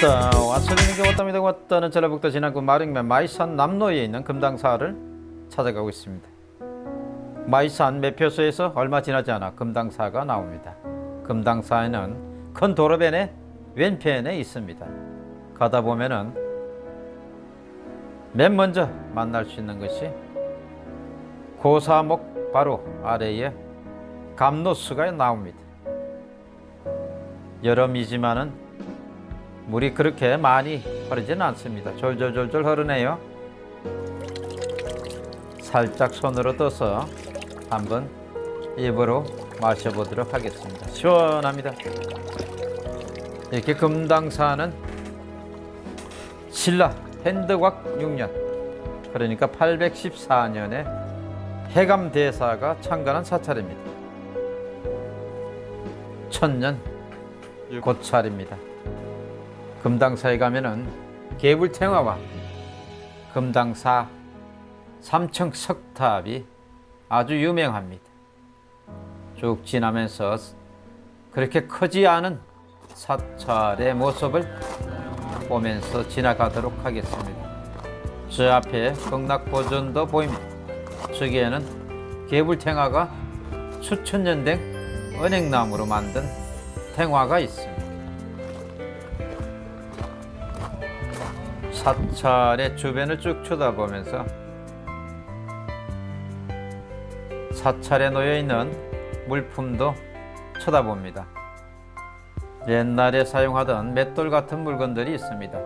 자 왔으니 게 왔답니다 왔다는 전라북도 진안군 마릉면 마이산 남로에 있는 금당사를 찾아가고 있습니다. 마이산 매표소에서 얼마 지나지 않아 금당사가 나옵니다. 금당사에는 큰 도로변의 왼편에 있습니다. 가다 보면은 맨 먼저 만날 수 있는 것이 고사목 바로 아래에 감로수가 나옵니다. 여름이지만은 물이 그렇게 많이 흐르지는 않습니다. 졸졸졸졸 흐르네요. 살짝 손으로 떠서 한번 입으로 마셔보도록 하겠습니다. 시원합니다. 이렇게 금당사는 신라 핸드곽 6년 그러니까 814년에 해감대사가 창간한 사찰입니다. 천년 고찰입니다. 금당사에 가면은 개불탱화와 금당사 삼층 석탑이 아주 유명합니다. 쭉 지나면서 그렇게 크지 않은 사찰의 모습을 보면서 지나가도록 하겠습니다. 저 앞에 극락보전도 보입니다. 저기에는 개불탱화가 수천 년 된 은행나무로 만든 탱화가 있습니다. 사찰의 주변을 쭉 쳐다보면서 사찰에 놓여 있는 물품도 쳐다봅니다. 옛날에 사용하던 맷돌 같은 물건들이 있습니다.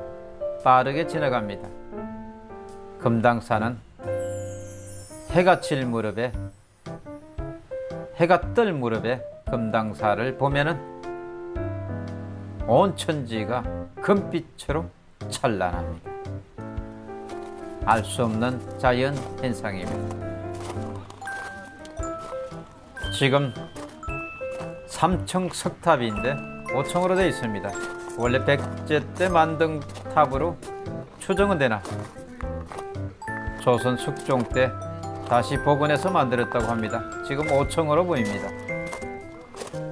빠르게 지나갑니다. 금당사는 해가 칠 무렵에 해가 뜰 무렵에 금당사를 보면은 온 천지가 금빛으로 찬란합니다. 알 수 없는 자연 현상입니다. 지금 3층 석탑인데 5층으로 되어 있습니다. 원래 백제 때 만든 탑으로 추정은 되나 조선 숙종 때 다시 복원해서 만들었다고 합니다. 지금 5층으로 보입니다.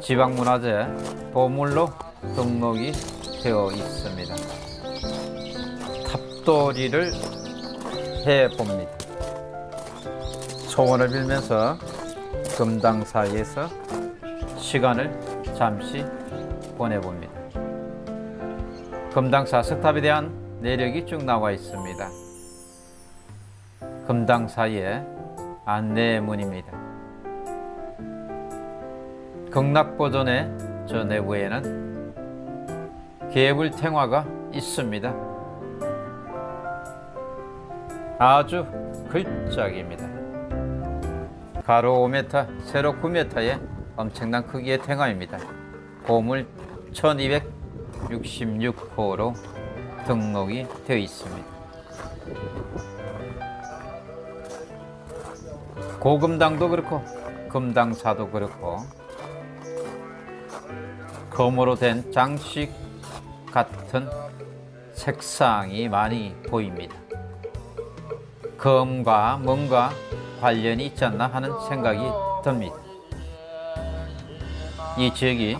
지방문화재 보물로 등록이 되어 있습니다. 탑돌이를 해봅니다. 소원을 빌면서 금당 사이에서 시간을 잠시 보내봅니다. 금당사 석탑에 대한 내력이 쭉 나와 있습니다. 금당사의 안내문입니다. 극락보존의 저 내부에는 개불탱화가 있습니다. 아주 글작입니다. 가로 5m, 세로 9m의 엄청난 크기의 탱화입니다. 보물 1266호로 등록이 되어 있습니다. 고금당도 그렇고 금당사도 그렇고 검으로 된 장식 같은 색상이 많이 보입니다. 검과 뭔가 관련이 있지 않나 하는 생각이 듭니다. 이 지역이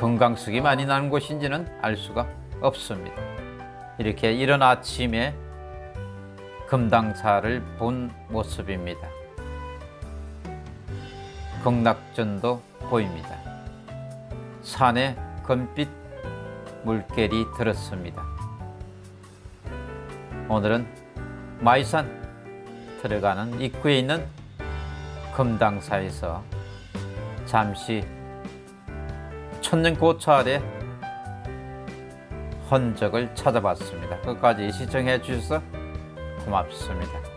금강석이 많이 나는 곳인지는 알 수가 없습니다. 이렇게 이른 아침에 금당사를 본 모습입니다. 극락전도 보입니다. 산에 금빛 물결이 들었습니다. 오늘은 마이산 들어가는 입구에 있는 금당사에서 잠시 천년 고찰의 흔적을 찾아봤습니다. 끝까지 시청해 주셔서 고맙습니다.